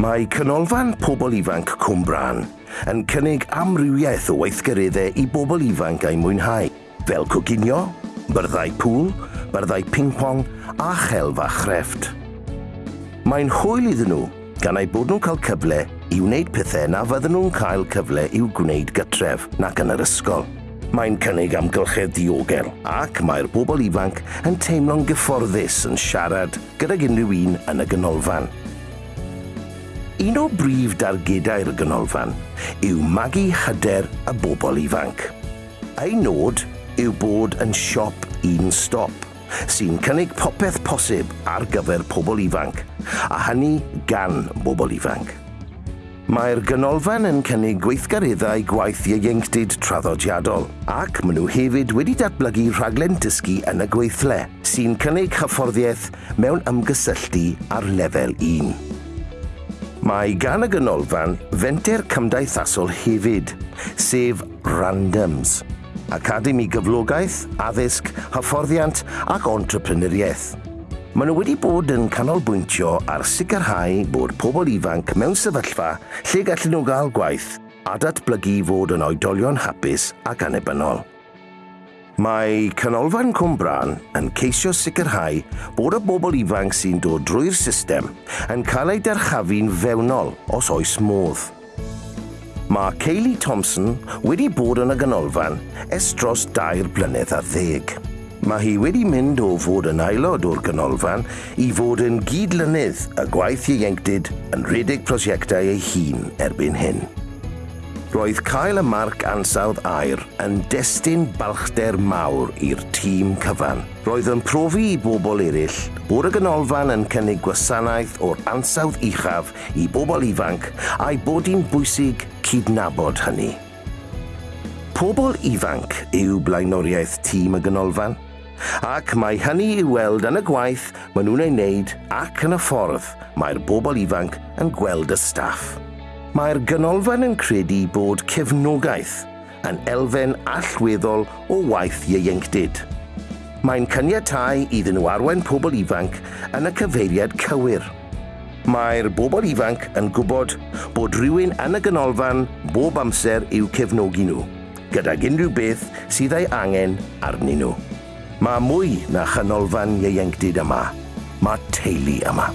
Mae canolfan pobl ifanc Cwmbran yn cynnig amrywiaeth o weithgareddau i bobl ifanc a'i mwynhau, fel coginio, byrddau pŵl, byrddau ping-pong a chelf a chrefft. Mae'n hwyl iddyn nhw gan eu bod nhw'n cael cyfle i wneud pethau na fydden nhw'n cael cyfle i'w gwneud gytref nac yn yr ysgol. Mae'n cynnig amgylchedd diogel ac mae'r bobl ifanc yn teimlo'n gyfforddus yn siarad gydag unrhyw un yn y ganolfan. Un o brif dargedau'r ganolfan yw magu hyder y bobl ifanc. Ei nod yw bod yn siop un stop sy'n cynnig popeth posib ar gyfer pobl ifanc, a hynny gan bobl ifanc. Mae'r ganolfan yn cynnig gweithgareddau gwaith ieuenctid traddodiadol ac maen nhw hefyd wedi datblygu rhaglen dysgu yn y gweithle sy'n cynnig hyfforddiaeth mewn ymgysylltu ar lefel 1. Mae gan y ganolfan fenter cymdeithasol hefyd, sef Randoms, Academi Gyflogaeth, Addysg, Hyfforddiant ac Entrepreneuriaeth. Maen nhw wedi bod yn canolbwyntio ar sicrhau bod pobl ifanc mewn sefyllfa lle gallen nhw gael gwaith a datblygu fod yn oedolion hapus ac anebynol. Mae canolfan Cwmbran yn ceisio sicrhau bod y bobl ifanc sy'n dod drwy'r system yn cael eu darchafu'n fewnol os oes modd. Mae Ceili Thompson wedi bod yn y ganolfan es dros dair blynedd a ddeg. Mae hi wedi mynd o fod yn aelod o'r ganolfan i fod yn gydlynydd y gwaith ieuenctid yn rhedeg prosiectau ei hun erbyn hyn roedd cael y marc ansawdd air yn destun balchder mawr i'r tîm cyfan. Roedd yn profi i bobl eraill bod y ganolfan yn cynnig gwasanaeth o'r ansawdd uchaf i bobl ifanc a'i bod hi'n bwysig cydnabod hynny. Pobl ifanc yw blaenoriaeth tîm y ganolfan, ac mae hynny i weld yn y gwaith maen nhw'n ei wneud ac yn y ffordd mae'r bobl ifanc yn gweld y staff. Mae'r ganolfan yn credu bod cefnogaeth yn elfen allweddol o waith ieuenctid. Mae'n cyniatau iddyn nhw arwain pobl ifanc yn y cyfeiriad cywir. Mae'r bobl ifanc yn gwybod bod rhywun yn y ganolfan bob amser i'w cefnogi nhw, gydag unrhyw beth sydd ei angen arnyn nhw. Mae mwy na chanolfan ieuenctid yma. Mae teulu yma.